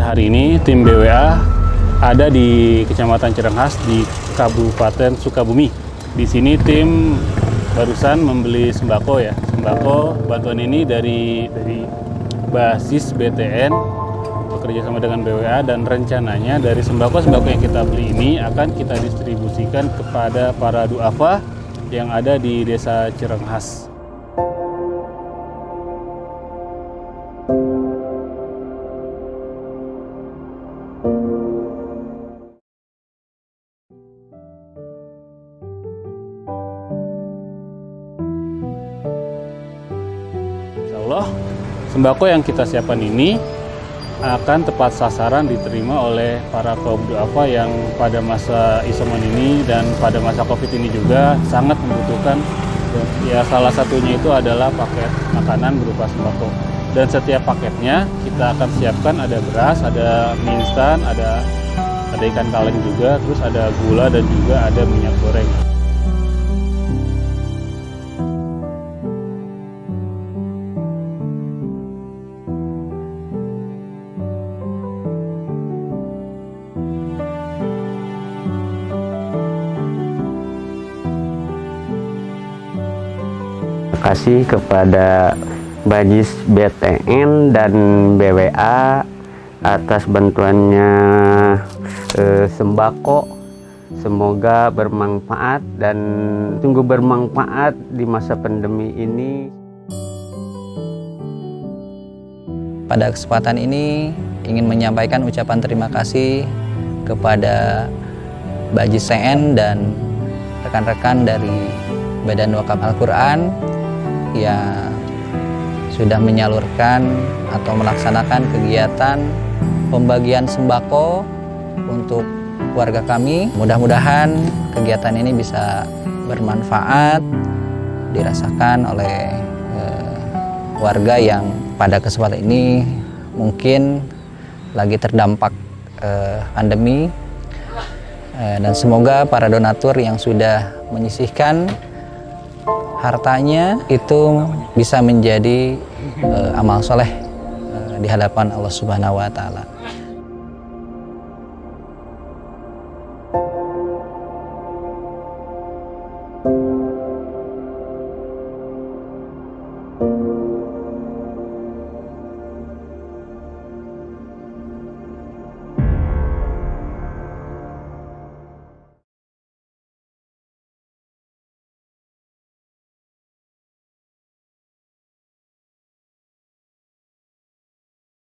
hari ini tim BWA ada di Kecamatan Cirenghas di Kabupaten Sukabumi. Di sini tim barusan membeli sembako ya. Sembako bantuan ini dari dari basis BTN bekerja sama dengan BWA dan rencananya dari sembako-sembako yang kita beli ini akan kita distribusikan kepada para duafa yang ada di Desa Cirenghas. Allah sembako yang kita siapkan ini akan tepat sasaran diterima oleh para kaum duafa yang pada masa isoman ini dan pada masa covid ini juga sangat membutuhkan. Ya salah satunya itu adalah paket makanan berupa sembako. Dan setiap paketnya kita akan siapkan ada beras ada mie instan ada ada ikan kaleng juga terus ada gula dan juga ada minyak goreng kasih kepada Bajis BTN dan BWA atas bantuannya eh, sembako. Semoga bermanfaat dan sungguh bermanfaat di masa pandemi ini. Pada kesempatan ini ingin menyampaikan ucapan terima kasih kepada Bajis CN dan rekan-rekan dari Badan Wakaf Al-Quran yang sudah menyalurkan atau melaksanakan kegiatan pembagian sembako untuk warga kami. Mudah-mudahan kegiatan ini bisa bermanfaat, dirasakan oleh eh, warga yang pada kesempatan ini mungkin lagi terdampak eh, pandemi Eh, dan semoga para donatur yang sudah menyisihkan hartanya itu bisa menjadi eh, amal soleh eh, di hadapan Allah Subhanahu wa taala.